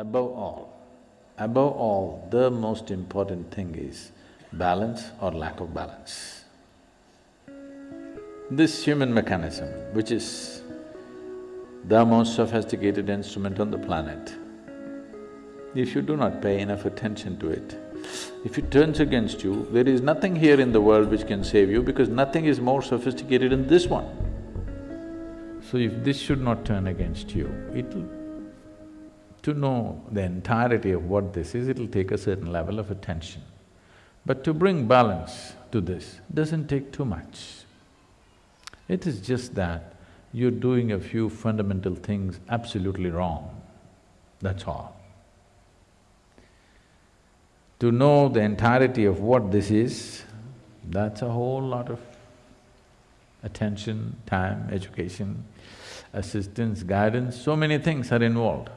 Above all, above all, the most important thing is balance or lack of balance. This human mechanism, which is the most sophisticated instrument on the planet, if you do not pay enough attention to it, if it turns against you, there is nothing here in the world which can save you because nothing is more sophisticated than this one. So if this should not turn against you, it'll… To know the entirety of what this is, it'll take a certain level of attention. But to bring balance to this doesn't take too much. It is just that you're doing a few fundamental things absolutely wrong, that's all. To know the entirety of what this is, that's a whole lot of attention, time, education, assistance, guidance, so many things are involved.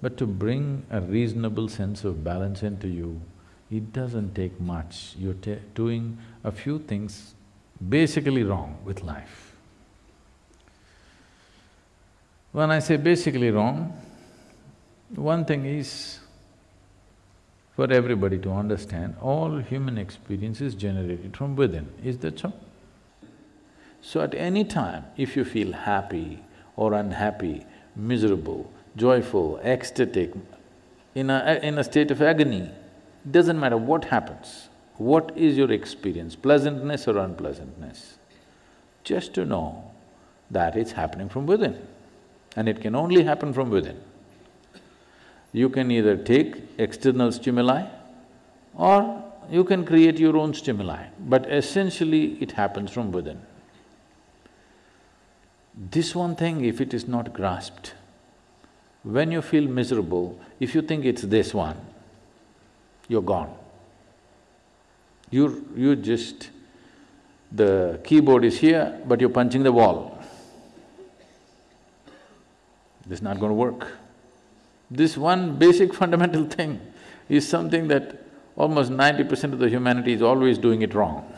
But to bring a reasonable sense of balance into you, it doesn't take much. You're doing a few things basically wrong with life. When I say basically wrong, one thing is for everybody to understand, all human experience is generated from within, is that so? So at any time, if you feel happy or unhappy, miserable, joyful, ecstatic, in a… in a state of agony, doesn't matter what happens, what is your experience, pleasantness or unpleasantness, just to know that it's happening from within and it can only happen from within. You can either take external stimuli or you can create your own stimuli, but essentially it happens from within. This one thing, if it is not grasped, when you feel miserable, if you think it's this one, you're gone. You're… you just… the keyboard is here, but you're punching the wall. This is not going to work. This one basic fundamental thing is something that almost ninety percent of the humanity is always doing it wrong.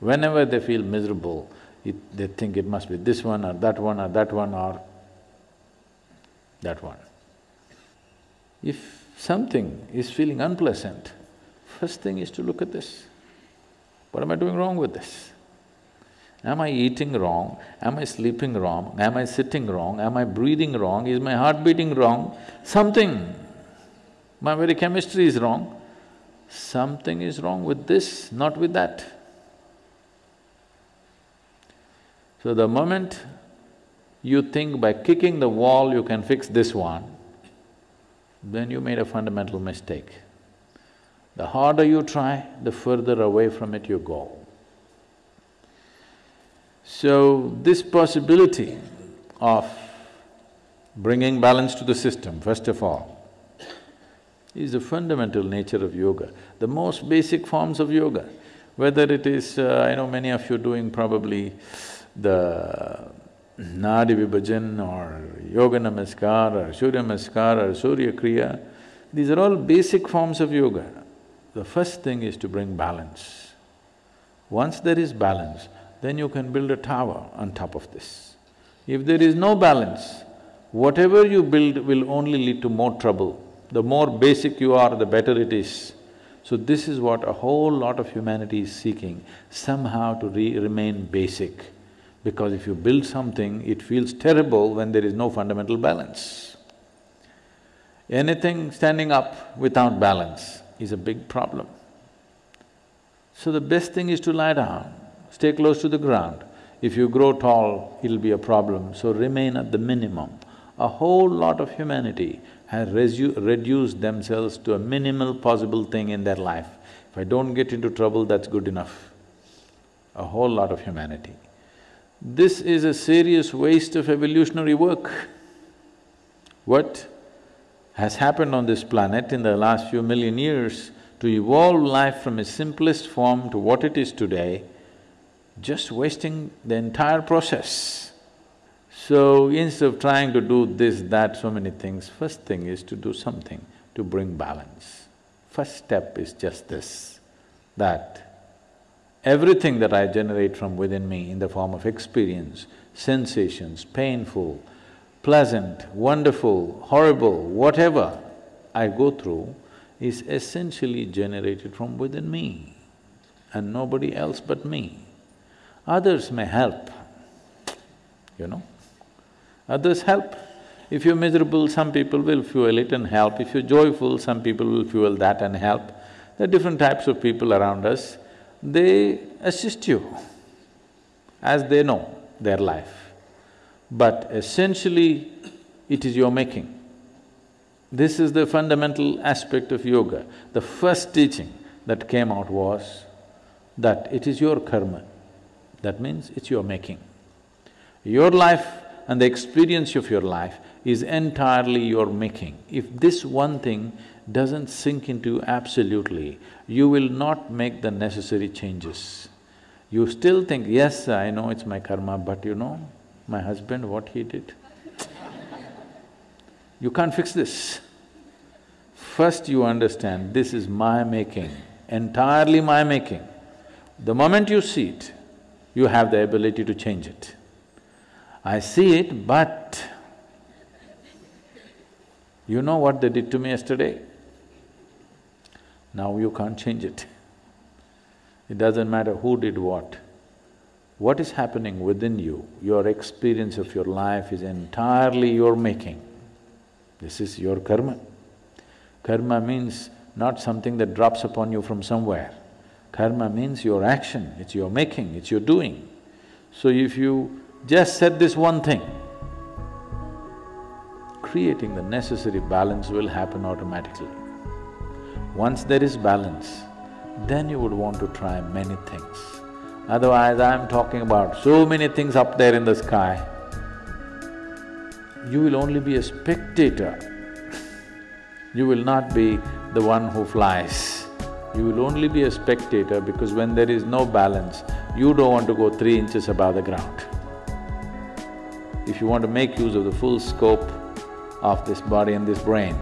Whenever they feel miserable, it, they think it must be this one or that one or that one or that one. If something is feeling unpleasant, first thing is to look at this. What am I doing wrong with this? Am I eating wrong? Am I sleeping wrong? Am I sitting wrong? Am I breathing wrong? Is my heart beating wrong? Something, my very chemistry is wrong. Something is wrong with this, not with that. So the moment you think by kicking the wall you can fix this one, then you made a fundamental mistake. The harder you try, the further away from it you go. So, this possibility of bringing balance to the system, first of all, is the fundamental nature of yoga, the most basic forms of yoga. Whether it is, uh, I know many of you doing probably the Nadi Vibhajan or Yoga Namaskar or Surya Namaskar or Surya Kriya, these are all basic forms of yoga. The first thing is to bring balance. Once there is balance, then you can build a tower on top of this. If there is no balance, whatever you build will only lead to more trouble. The more basic you are, the better it is. So this is what a whole lot of humanity is seeking, somehow to remain basic. Because if you build something, it feels terrible when there is no fundamental balance. Anything standing up without balance is a big problem. So the best thing is to lie down, stay close to the ground. If you grow tall, it'll be a problem, so remain at the minimum. A whole lot of humanity has reduced themselves to a minimal possible thing in their life. If I don't get into trouble, that's good enough. A whole lot of humanity. This is a serious waste of evolutionary work. What has happened on this planet in the last few million years to evolve life from its simplest form to what it is today, just wasting the entire process. So instead of trying to do this, that, so many things, first thing is to do something to bring balance. First step is just this, that Everything that I generate from within me in the form of experience, sensations, painful, pleasant, wonderful, horrible, whatever I go through is essentially generated from within me and nobody else but me. Others may help, you know. Others help. If you're miserable, some people will fuel it and help. If you're joyful, some people will fuel that and help. There are different types of people around us, they assist you as they know their life. But essentially, it is your making. This is the fundamental aspect of yoga. The first teaching that came out was that it is your karma. That means it's your making. Your life and the experience of your life is entirely your making. If this one thing doesn't sink into you absolutely, you will not make the necessary changes. You still think, yes, I know it's my karma, but you know, my husband, what he did. you can't fix this. First you understand, this is my making, entirely my making. The moment you see it, you have the ability to change it. I see it, but you know what they did to me yesterday? Now you can't change it. It doesn't matter who did what. What is happening within you, your experience of your life is entirely your making. This is your karma. Karma means not something that drops upon you from somewhere. Karma means your action, it's your making, it's your doing. So if you just said this one thing, creating the necessary balance will happen automatically. Once there is balance, then you would want to try many things. Otherwise, I'm talking about so many things up there in the sky, you will only be a spectator. you will not be the one who flies. You will only be a spectator because when there is no balance, you don't want to go three inches above the ground. If you want to make use of the full scope of this body and this brain,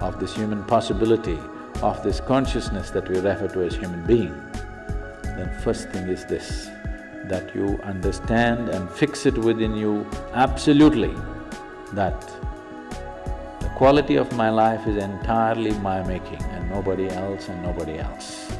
of this human possibility, of this consciousness that we refer to as human being, then first thing is this, that you understand and fix it within you absolutely that the quality of my life is entirely my making and nobody else and nobody else.